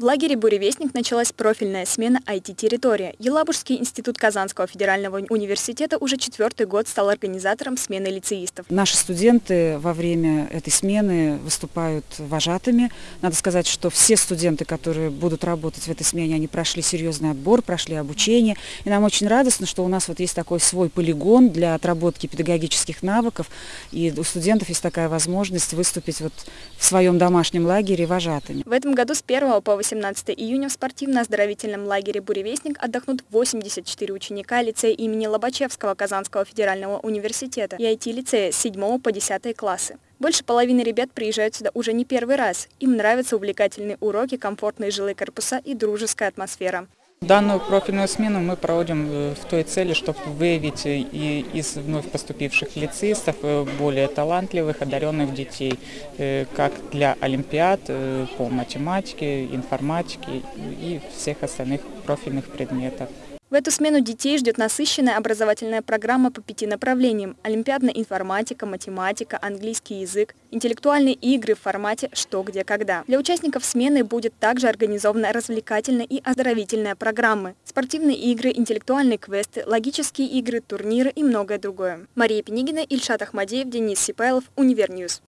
В лагере «Буревестник» началась профильная смена IT-территория. Елабужский институт Казанского федерального университета уже четвертый год стал организатором смены лицеистов. Наши студенты во время этой смены выступают вожатыми. Надо сказать, что все студенты, которые будут работать в этой смене, они прошли серьезный отбор, прошли обучение. И нам очень радостно, что у нас вот есть такой свой полигон для отработки педагогических навыков. И у студентов есть такая возможность выступить вот в своем домашнем лагере вожатыми. В этом году с 1 по 18 июня в спортивно-оздоровительном лагере «Буревестник» отдохнут 84 ученика лицея имени Лобачевского Казанского федерального университета и IT-лицея с 7 по 10 классы. Больше половины ребят приезжают сюда уже не первый раз. Им нравятся увлекательные уроки, комфортные жилые корпуса и дружеская атмосфера. Данную профильную смену мы проводим э, в той цели, чтобы выявить э, и из вновь поступивших лицеистов э, более талантливых, одаренных детей, как для олимпиад, по математике, информатике и всех остальных профильных предметов. В эту смену детей ждет насыщенная образовательная программа по пяти направлениям – олимпиадная информатика, математика, английский язык, интеллектуальные игры в формате «что, где, когда». Для участников смены будет также организована развлекательная и оздоровительная программы, спортивные игры, интеллектуальные квесты, логические игры, турниры и многое другое. Мария Пенигина, Ильшат Ахмадеев, Денис Сипайлов, Univer News.